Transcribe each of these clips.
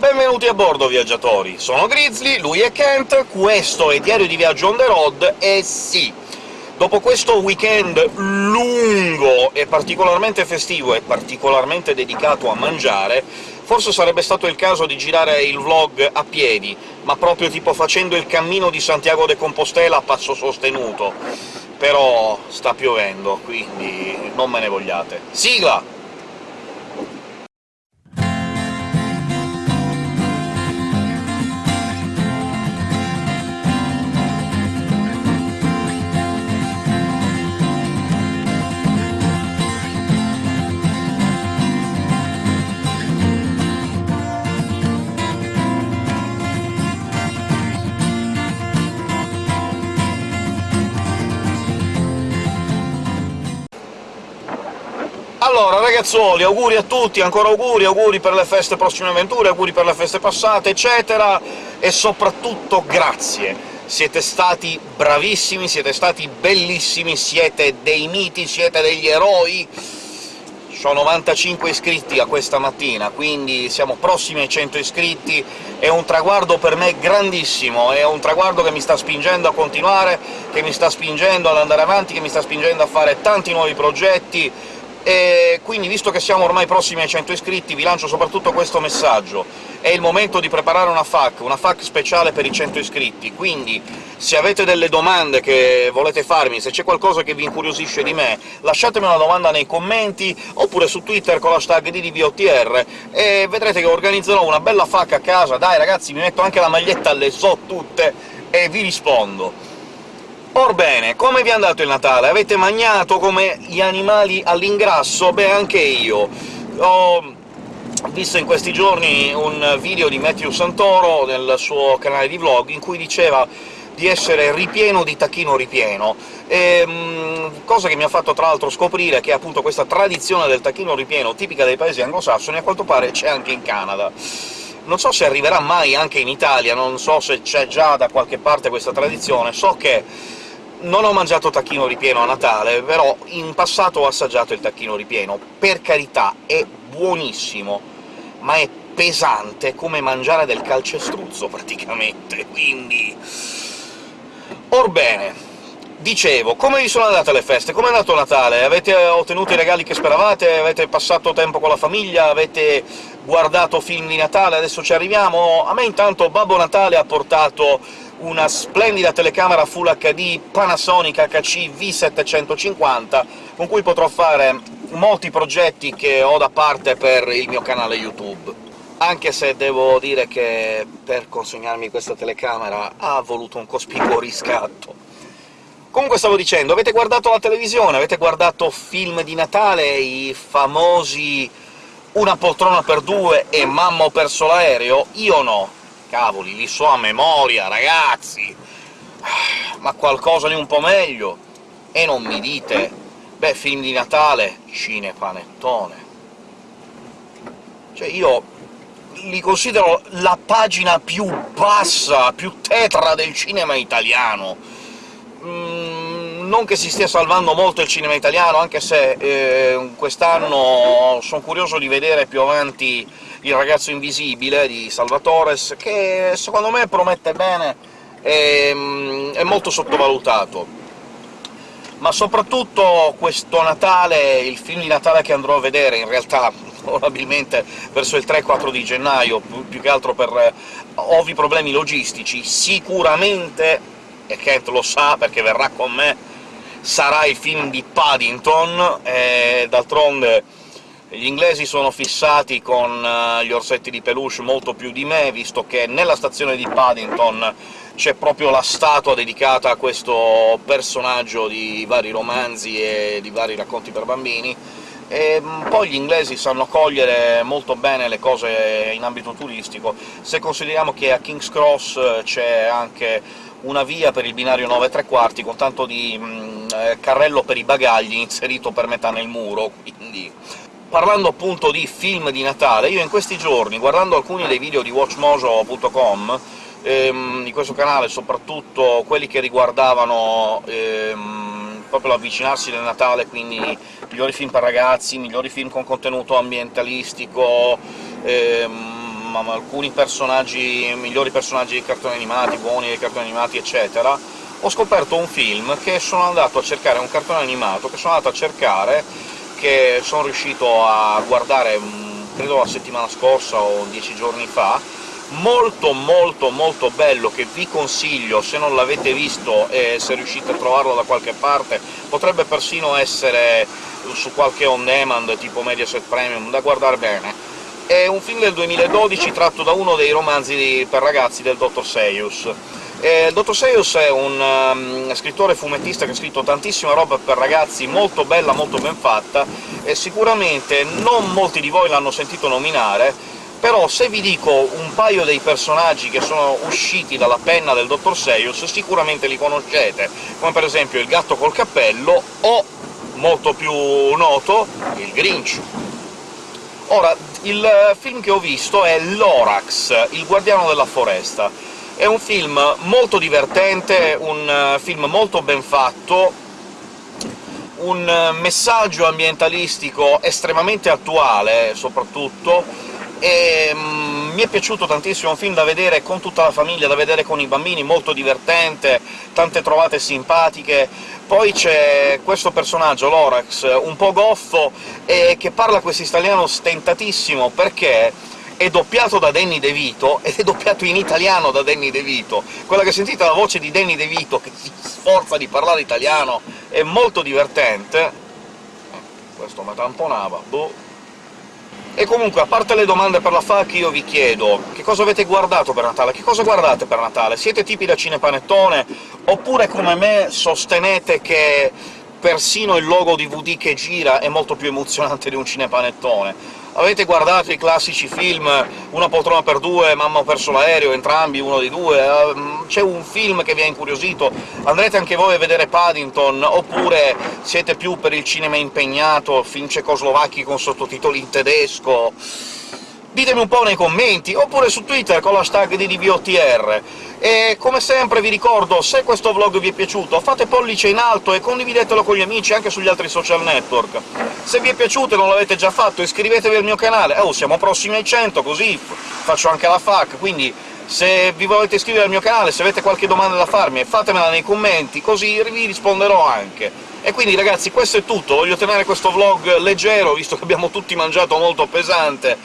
Benvenuti a bordo, viaggiatori! Sono Grizzly, lui è Kent, questo è Diario di Viaggio on the road, e sì, dopo questo weekend lungo e particolarmente festivo e particolarmente dedicato a mangiare, forse sarebbe stato il caso di girare il vlog a piedi, ma proprio tipo facendo il cammino di Santiago de Compostela a passo sostenuto. Però sta piovendo, quindi non me ne vogliate. Sigla! Ragazzuoli, auguri a tutti, ancora auguri, auguri per le feste prossime avventure, auguri per le feste passate, eccetera, e soprattutto grazie! Siete stati bravissimi, siete stati bellissimi, siete dei miti, siete degli eroi! Ho 95 iscritti a questa mattina, quindi siamo prossimi ai 100 iscritti, è un traguardo per me grandissimo, è un traguardo che mi sta spingendo a continuare, che mi sta spingendo ad andare avanti, che mi sta spingendo a fare tanti nuovi progetti, e quindi, visto che siamo ormai prossimi ai 100 iscritti, vi lancio soprattutto questo messaggio. È il momento di preparare una FAQ, una FAQ speciale per i 100 iscritti, quindi se avete delle domande che volete farmi, se c'è qualcosa che vi incuriosisce di me, lasciatemi una domanda nei commenti, oppure su Twitter con l'hashtag DDVOTR, e vedrete che organizzerò una bella FAQ a casa. Dai ragazzi, mi metto anche la maglietta, le so tutte, e vi rispondo. Orbene, come vi è andato il Natale? Avete magnato come gli animali all'ingrasso? Beh, anche io. Ho visto in questi giorni un video di Matthew Santoro nel suo canale di vlog, in cui diceva di essere ripieno di tacchino ripieno, e, ehm, cosa che mi ha fatto tra l'altro scoprire che appunto questa tradizione del tacchino ripieno, tipica dei paesi anglosassoni, a quanto pare c'è anche in Canada. Non so se arriverà mai anche in Italia, non so se c'è già da qualche parte questa tradizione, so che non ho mangiato tacchino ripieno a Natale, però in passato ho assaggiato il tacchino ripieno. Per carità, è buonissimo, ma è pesante come mangiare del calcestruzzo, praticamente, quindi... Orbene, dicevo, come vi sono andate le feste? Come è andato Natale? Avete ottenuto i regali che speravate? Avete passato tempo con la famiglia? Avete guardato film di Natale? Adesso ci arriviamo. A me intanto Babbo Natale ha portato una splendida telecamera Full HD Panasonic HC V750, con cui potrò fare molti progetti che ho da parte per il mio canale YouTube. Anche se devo dire che per consegnarmi questa telecamera ha voluto un cospicuo riscatto. Comunque stavo dicendo, avete guardato la televisione? Avete guardato film di Natale, i famosi Una poltrona per due e Mamma ho perso l'aereo? Io no Cavoli, li so a memoria, ragazzi! Ma qualcosa di un po' meglio? E non mi dite... Beh, film di Natale, cinepanettone... Cioè, io li considero la pagina più bassa, più tetra del cinema italiano. Non che si stia salvando molto il cinema italiano, anche se eh, quest'anno sono curioso di vedere più avanti il ragazzo invisibile di Salvatores, che secondo me promette bene, è, mm, è molto sottovalutato. Ma soprattutto questo Natale, il film di Natale che andrò a vedere, in realtà probabilmente verso il 3-4 di gennaio, più che altro per eh, ovvi problemi logistici, sicuramente, e Kent lo sa perché verrà con me, sarà il film di Paddington, e d'altronde gli inglesi sono fissati con uh, gli orsetti di peluche molto più di me, visto che nella stazione di Paddington c'è proprio la statua dedicata a questo personaggio di vari romanzi e di vari racconti per bambini, e mm, poi gli inglesi sanno cogliere molto bene le cose in ambito turistico. Se consideriamo che a King's Cross eh, c'è anche una via per il binario 9 3 quarti, con tanto di mh, mm, eh, carrello per i bagagli inserito per metà nel muro, quindi. Parlando appunto di film di Natale, io in questi giorni, guardando alcuni dei video di watchmojo.com, ehm, di questo canale, soprattutto quelli che riguardavano ehm, proprio l'avvicinarsi del Natale, quindi migliori film per ragazzi, migliori film con contenuto ambientalistico, ehm, alcuni personaggi, migliori personaggi dei cartoni animati, buoni dei cartoni animati, eccetera, ho scoperto un film che sono andato a cercare, un cartone animato che sono andato a cercare, che sono riuscito a guardare, mm, credo la settimana scorsa o dieci giorni fa, molto molto molto bello, che vi consiglio, se non l'avete visto e se riuscite a trovarlo da qualche parte, potrebbe persino essere su qualche on-demand tipo Mediaset Premium, da guardare bene. È un film del 2012 tratto da uno dei romanzi per ragazzi del Dr. Seius. Eh, il Dottor Seius è un um, scrittore fumettista che ha scritto tantissima roba per ragazzi, molto bella, molto ben fatta, e sicuramente non molti di voi l'hanno sentito nominare, però se vi dico un paio dei personaggi che sono usciti dalla penna del Dottor Seius sicuramente li conoscete, come per esempio il gatto col cappello o, molto più noto, il Grinch. Ora, il film che ho visto è Lorax, il guardiano della foresta. È un film molto divertente, un film molto ben fatto, un messaggio ambientalistico estremamente attuale, soprattutto, e mm, mi è piaciuto tantissimo, è un film da vedere con tutta la famiglia, da vedere con i bambini, molto divertente, tante trovate simpatiche. Poi c'è questo personaggio, Lorax, un po' goffo, e che parla questo italiano stentatissimo, perché è doppiato da Danny De Vito, ed è doppiato in italiano da Danny De Vito. Quella che sentite la voce di Danny De Vito, che si sforza di parlare italiano, è molto divertente. Questo mi tamponava, boh... E comunque, a parte le domande per la FAQ, io vi chiedo che cosa avete guardato per Natale? Che cosa guardate per Natale? Siete tipi da cinepanettone? Oppure, come me, sostenete che persino il logo DVD che gira è molto più emozionante di un cinepanettone? Avete guardato i classici film Una poltrona per due, Mamma ho perso l'aereo, entrambi, uno dei due? Ehm, c'è un film che vi ha incuriosito? Andrete anche voi a vedere Paddington? Oppure siete più per il cinema impegnato, film cecoslovacchi con sottotitoli in tedesco? Ditemi un po' nei commenti, oppure su Twitter con l'hashtag di. E come sempre vi ricordo, se questo vlog vi è piaciuto, fate pollice in alto e condividetelo con gli amici anche sugli altri social network. Se vi è piaciuto e non l'avete già fatto, iscrivetevi al mio canale, oh, siamo prossimi ai 100, così faccio anche la FAQ, quindi se vi volete iscrivere al mio canale, se avete qualche domanda da farmi, fatemela nei commenti, così vi risponderò anche. E quindi ragazzi, questo è tutto, voglio tenere questo vlog leggero, visto che abbiamo tutti mangiato molto pesante,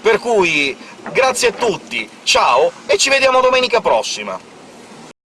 per cui grazie a tutti, ciao, e ci vediamo domenica prossima!